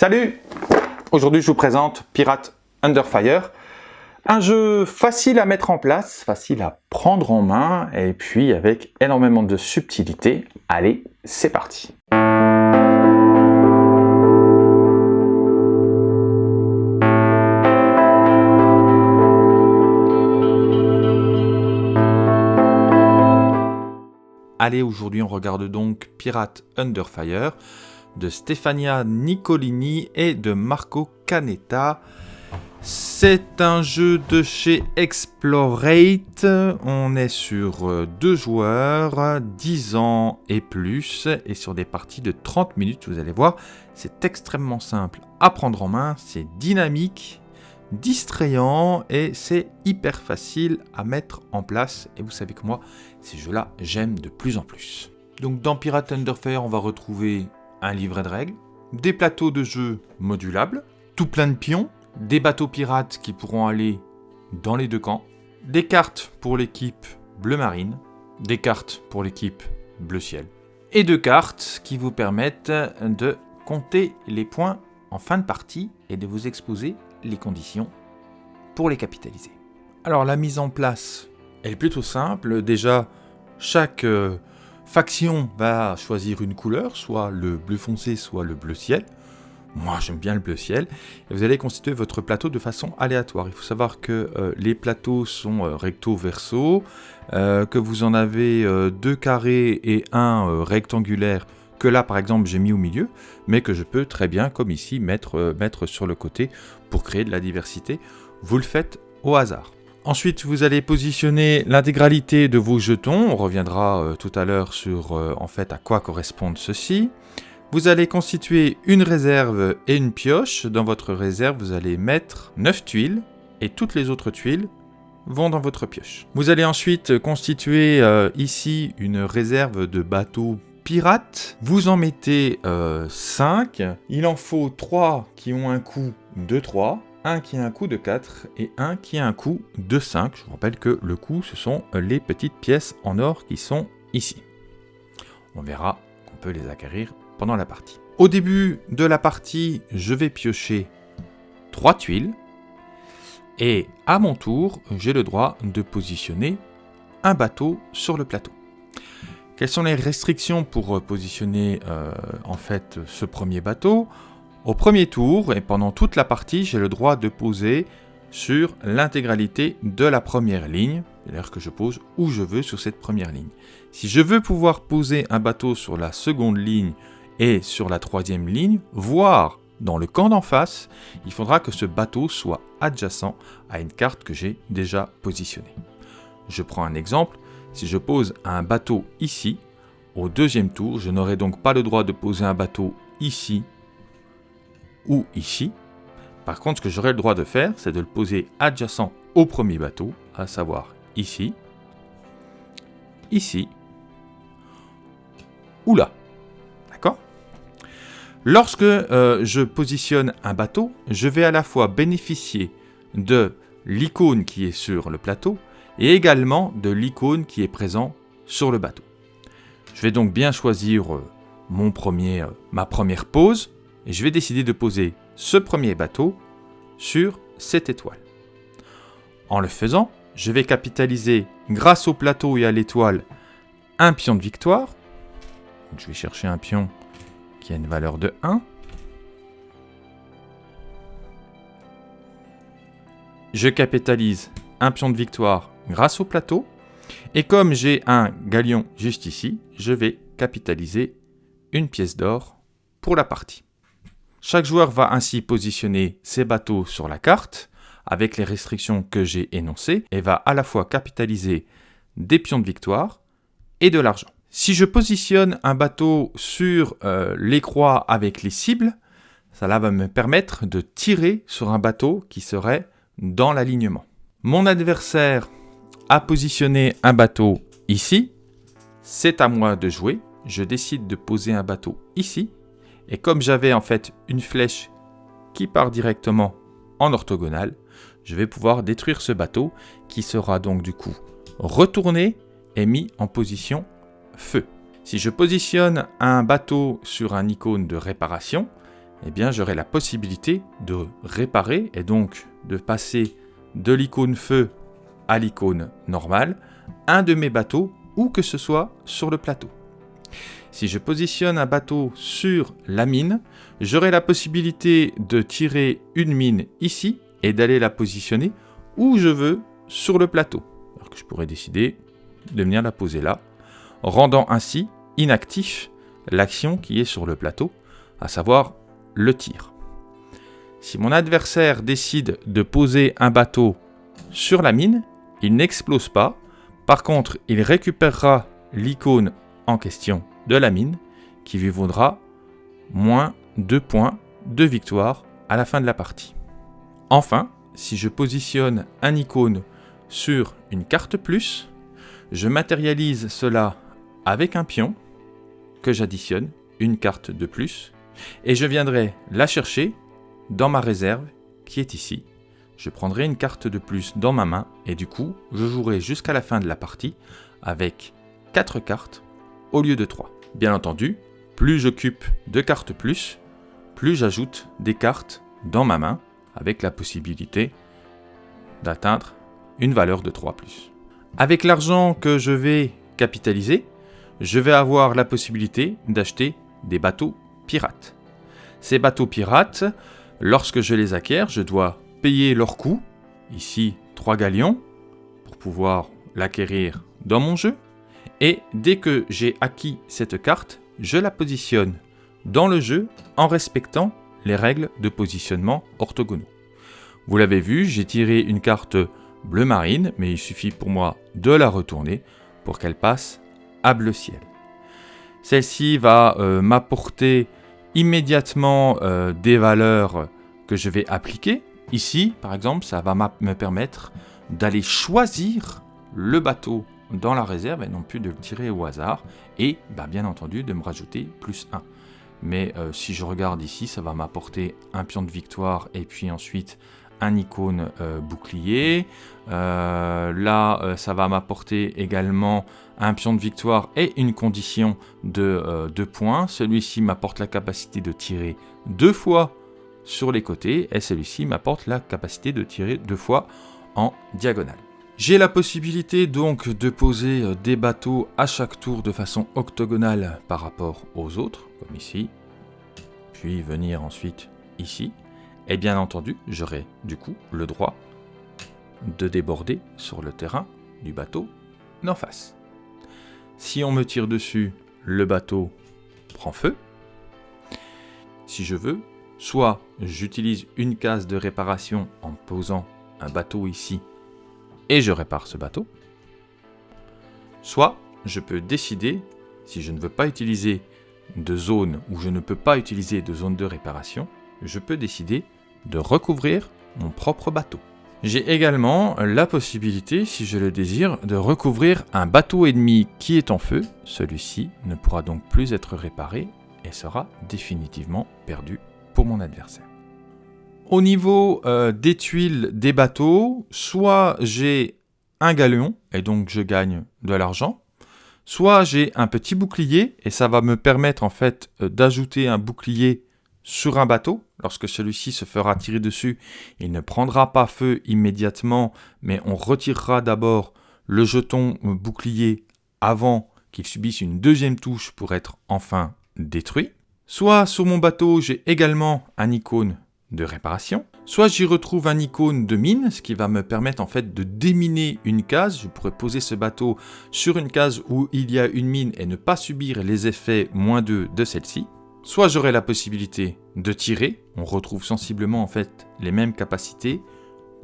Salut. Aujourd'hui je vous présente Pirate Under Fire, un jeu facile à mettre en place, facile à prendre en main et puis avec énormément de subtilité. Allez, c'est parti. Allez, aujourd'hui on regarde donc Pirate Under Fire de Stefania Nicolini et de Marco Canetta. C'est un jeu de chez Explorate, on est sur euh, deux joueurs, 10 ans et plus, et sur des parties de 30 minutes, vous allez voir, c'est extrêmement simple à prendre en main, c'est dynamique, distrayant, et c'est hyper facile à mettre en place, et vous savez que moi, ces jeux-là, j'aime de plus en plus. Donc dans Pirate Underfire, on va retrouver un livret de règles, des plateaux de jeu modulables, tout plein de pions, des bateaux pirates qui pourront aller dans les deux camps, des cartes pour l'équipe bleu marine, des cartes pour l'équipe bleu ciel, et deux cartes qui vous permettent de compter les points en fin de partie et de vous exposer les conditions pour les capitaliser. Alors la mise en place, est plutôt simple. Déjà, chaque euh, faction va choisir une couleur, soit le bleu foncé, soit le bleu ciel. Moi, j'aime bien le bleu ciel. Vous allez constituer votre plateau de façon aléatoire. Il faut savoir que euh, les plateaux sont euh, recto-verso, euh, que vous en avez deux carrés et un rectangulaire, que là, par exemple, j'ai mis au milieu, mais que je peux très bien, comme ici, mettre sur le côté pour créer de la diversité. Vous le faites au hasard. Ensuite, vous allez positionner l'intégralité de vos jetons. On reviendra euh, tout à l'heure sur euh, en fait à quoi correspondent ceux-ci. Vous allez constituer une réserve et une pioche. Dans votre réserve, vous allez mettre 9 tuiles et toutes les autres tuiles vont dans votre pioche. Vous allez ensuite constituer euh, ici une réserve de bateaux pirates. Vous en mettez 5. Il en faut 3 qui ont un coût de 3 un qui a un coût de 4 et un qui a un coût de 5. Je vous rappelle que le coût, ce sont les petites pièces en or qui sont ici. On verra qu'on peut les acquérir pendant la partie. Au début de la partie, je vais piocher 3 tuiles. Et à mon tour, j'ai le droit de positionner un bateau sur le plateau. Quelles sont les restrictions pour positionner euh, en fait ce premier bateau? Au premier tour, et pendant toute la partie, j'ai le droit de poser sur l'intégralité de la première ligne, c'est-à-dire que je pose où je veux sur cette première ligne. Si je veux pouvoir poser un bateau sur la seconde ligne et sur la troisième ligne, voire dans le camp d'en face, il faudra que ce bateau soit adjacent à une carte que j'ai déjà positionnée. Je prends un exemple, si je pose un bateau ici, au deuxième tour, je n'aurai donc pas le droit de poser un bateau ici ou ici. Par contre, ce que j'aurai le droit de faire, c'est de le poser adjacent au premier bateau, à savoir ici, ici, ou là. D'accord? Lorsque euh, je positionne un bateau, je vais à la fois bénéficier de l'icône qui est sur le plateau et également de l'icône qui est présent sur le bateau. Je vais donc bien choisir euh, mon premier, euh, ma première pose et je vais décider de poser ce premier bateau sur cette étoile. En le faisant, je vais capitaliser grâce au plateau et à l'étoile un pion de victoire. je vais chercher un pion qui a une valeur de 1. Je capitalise un pion de victoire grâce au plateau. Et comme j'ai un galion juste ici, je vais capitaliser une pièce d'or pour la partie. Chaque joueur va ainsi positionner ses bateaux sur la carte, avec les restrictions que j'ai énoncées, et va à la fois capitaliser des pions de victoire et de l'argent. Si je positionne un bateau sur euh, les croix avec les cibles, cela va me permettre de tirer sur un bateau qui serait dans l'alignement. Mon adversaire a positionné un bateau ici, c'est à moi de jouer. Je décide de poser un bateau ici, et comme j'avais en fait une flèche qui part directement en orthogonale, je vais pouvoir détruire ce bateau qui sera donc du coup retourné et mis en position feu. Si je positionne un bateau sur un icône de réparation, eh bien j'aurai la possibilité de réparer et donc de passer de l'icône feu à l'icône normale un de mes bateaux où que ce soit sur le plateau. Si je positionne un bateau sur la mine, j'aurai la possibilité de tirer une mine ici et d'aller la positionner où je veux sur le plateau. Je pourrais décider de venir la poser là, rendant ainsi inactif l'action qui est sur le plateau, à savoir le tir. Si mon adversaire décide de poser un bateau sur la mine, il n'explose pas. Par contre, il récupérera l'icône en question de la mine qui lui vaudra moins 2 points de victoire à la fin de la partie. Enfin, si je positionne un icône sur une carte plus, je matérialise cela avec un pion que j'additionne une carte de plus et je viendrai la chercher dans ma réserve qui est ici. Je prendrai une carte de plus dans ma main et du coup, je jouerai jusqu'à la fin de la partie avec 4 cartes au lieu de 3. Bien entendu, plus j'occupe de cartes plus, plus j'ajoute des cartes dans ma main avec la possibilité d'atteindre une valeur de 3 plus. Avec l'argent que je vais capitaliser, je vais avoir la possibilité d'acheter des bateaux pirates. Ces bateaux pirates, lorsque je les acquiers, je dois payer leur coût, ici 3 galions, pour pouvoir l'acquérir dans mon jeu. Et dès que j'ai acquis cette carte, je la positionne dans le jeu en respectant les règles de positionnement orthogonaux. Vous l'avez vu, j'ai tiré une carte bleu marine, mais il suffit pour moi de la retourner pour qu'elle passe à bleu ciel. Celle-ci va euh, m'apporter immédiatement euh, des valeurs que je vais appliquer. Ici, par exemple, ça va me permettre d'aller choisir le bateau dans la réserve et non plus de le tirer au hasard. Et bah, bien entendu, de me rajouter plus 1. Mais euh, si je regarde ici, ça va m'apporter un pion de victoire et puis ensuite un icône euh, bouclier. Euh, là, ça va m'apporter également un pion de victoire et une condition de 2 points. Celui-ci m'apporte la capacité de tirer deux fois sur les côtés et celui-ci m'apporte la capacité de tirer deux fois en diagonale. J'ai la possibilité donc de poser des bateaux à chaque tour de façon octogonale par rapport aux autres, comme ici, puis venir ensuite ici, et bien entendu, j'aurai du coup le droit de déborder sur le terrain du bateau d'en face. Si on me tire dessus, le bateau prend feu. Si je veux, soit j'utilise une case de réparation en posant un bateau ici et je répare ce bateau. Soit je peux décider, si je ne veux pas utiliser de zone ou je ne peux pas utiliser de zone de réparation, je peux décider de recouvrir mon propre bateau. J'ai également la possibilité, si je le désire, de recouvrir un bateau ennemi qui est en feu. Celui-ci ne pourra donc plus être réparé et sera définitivement perdu pour mon adversaire. Au niveau euh, des tuiles des bateaux, soit j'ai un galion et donc je gagne de l'argent, soit j'ai un petit bouclier et ça va me permettre en fait euh, d'ajouter un bouclier sur un bateau. Lorsque celui-ci se fera tirer dessus, il ne prendra pas feu immédiatement, mais on retirera d'abord le jeton bouclier avant qu'il subisse une deuxième touche pour être enfin détruit. Soit sur mon bateau, j'ai également un icône de réparation. Soit j'y retrouve un icône de mine, ce qui va me permettre en fait de déminer une case. Je pourrais poser ce bateau sur une case où il y a une mine et ne pas subir les effets moins 2 de celle-ci. Soit j'aurai la possibilité de tirer, on retrouve sensiblement en fait les mêmes capacités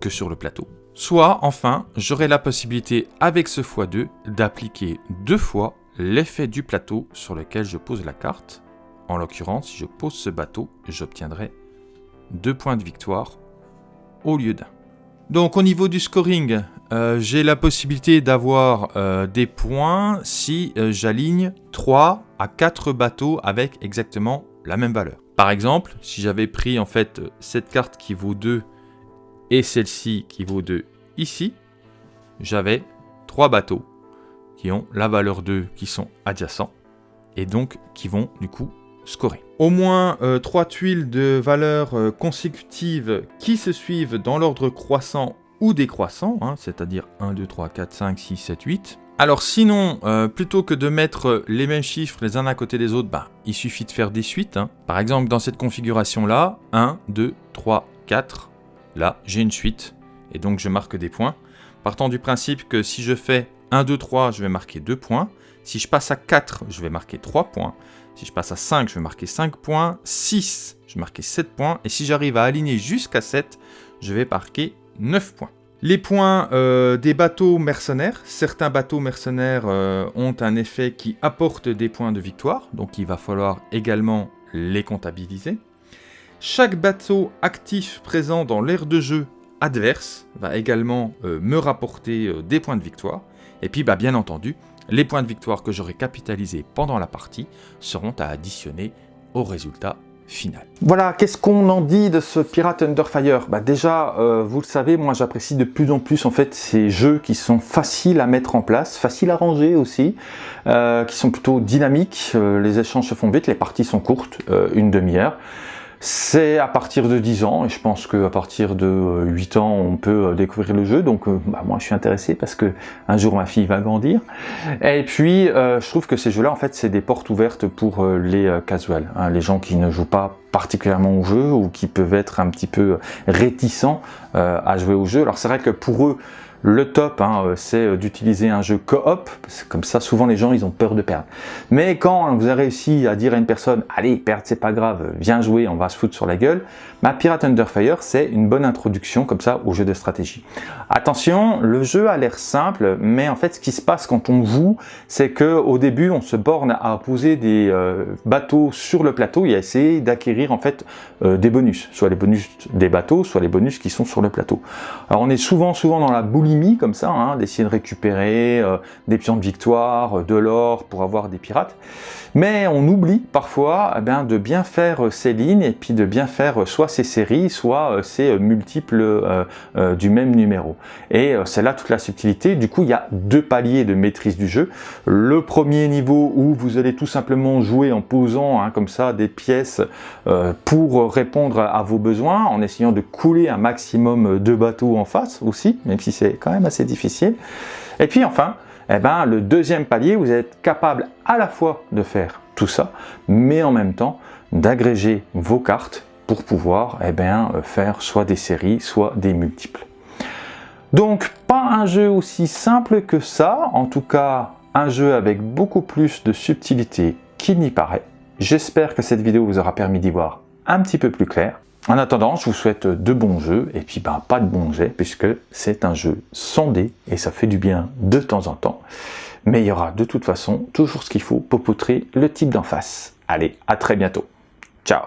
que sur le plateau. Soit enfin, j'aurai la possibilité avec ce x2 d'appliquer deux fois l'effet du plateau sur lequel je pose la carte. En l'occurrence, si je pose ce bateau, j'obtiendrai deux points de victoire au lieu d'un. Donc au niveau du scoring, euh, j'ai la possibilité d'avoir euh, des points si euh, j'aligne 3 à 4 bateaux avec exactement la même valeur. Par exemple, si j'avais pris en fait cette carte qui vaut 2 et celle-ci qui vaut 2 ici, j'avais 3 bateaux qui ont la valeur 2 qui sont adjacents et donc qui vont du coup scorer. Au moins euh, trois tuiles de valeurs euh, consécutives qui se suivent dans l'ordre croissant ou décroissant, hein, c'est-à-dire 1, 2, 3, 4, 5, 6, 7, 8. Alors sinon, euh, plutôt que de mettre les mêmes chiffres les uns à côté des autres, bah, il suffit de faire des suites. Hein. Par exemple, dans cette configuration-là, 1, 2, 3, 4, là, j'ai une suite, et donc je marque des points. Partant du principe que si je fais 1, 2, 3, je vais marquer 2 points. Si je passe à 4, je vais marquer 3 points. Si je passe à 5, je vais marquer 5 points. 6, je vais marquer 7 points. Et si j'arrive à aligner jusqu'à 7, je vais marquer 9 points. Les points euh, des bateaux mercenaires. Certains bateaux mercenaires euh, ont un effet qui apporte des points de victoire. Donc il va falloir également les comptabiliser. Chaque bateau actif présent dans l'aire de jeu adverse va également euh, me rapporter des points de victoire. Et puis bah, bien entendu, les points de victoire que j'aurai capitalisés pendant la partie seront à additionner au résultat final. Voilà, qu'est-ce qu'on en dit de ce Pirate Under Fire? Bah Déjà, euh, vous le savez, moi j'apprécie de plus en plus en fait ces jeux qui sont faciles à mettre en place, faciles à ranger aussi, euh, qui sont plutôt dynamiques, euh, les échanges se font vite, les parties sont courtes, une demi-heure. C'est à partir de 10 ans, et je pense qu'à partir de 8 ans, on peut euh, découvrir le jeu. Donc euh, bah, moi, je suis intéressé parce que un jour, ma fille va grandir. Et puis, euh, je trouve que ces jeux-là, en fait, c'est des portes ouvertes pour les casuals, hein, les gens qui ne jouent pas particulièrement au jeu ou qui peuvent être un petit peu réticents à jouer au jeu. Alors c'est vrai que pour eux, le top, hein, euh, c'est euh, d'utiliser un jeu coop, comme ça souvent les gens ils ont peur de perdre. Mais quand vous avez réussi à dire à une personne, allez perdre c'est pas grave, viens jouer, on va se foutre sur la gueule, ma Pirate Under Fire c'est une bonne introduction comme ça au jeu de stratégie. Attention, le jeu a l'air simple, mais en fait ce qui se passe quand on joue, c'est que au début on se borne à poser des euh, bateaux sur le plateau et à essayer d'acquérir en fait des bonus, soit les bonus des bateaux, soit les bonus qui sont sur le plateau. Alors on est souvent souvent dans la comme ça, hein, d'essayer de récupérer euh, des pions de victoire, euh, de l'or pour avoir des pirates. Mais on oublie parfois eh bien, de bien faire euh, ces lignes et puis de bien faire soit ces séries, soit ces multiples du même numéro. Et c'est là toute la subtilité. Du coup, il y a deux paliers de maîtrise du jeu. Le premier niveau où vous allez tout simplement jouer en posant hein, comme ça des pièces pour répondre à vos besoins, en essayant de couler un maximum de bateaux en face aussi, même si c'est quand même assez difficile. Et puis enfin, eh ben, le deuxième palier, vous êtes capable à la fois de faire tout ça, mais en même temps d'agréger vos cartes pour pouvoir eh bien, faire soit des séries, soit des multiples. Donc pas un jeu aussi simple que ça, en tout cas un jeu avec beaucoup plus de subtilité qu'il n'y paraît. J'espère que cette vidéo vous aura permis d'y voir un petit peu plus clair. En attendant, je vous souhaite de bons jeux, et puis ben, pas de bons jets, puisque c'est un jeu sondé, et ça fait du bien de temps en temps. Mais il y aura de toute façon toujours ce qu'il faut pour poutrer le type d'en face. Allez, à très bientôt. Ciao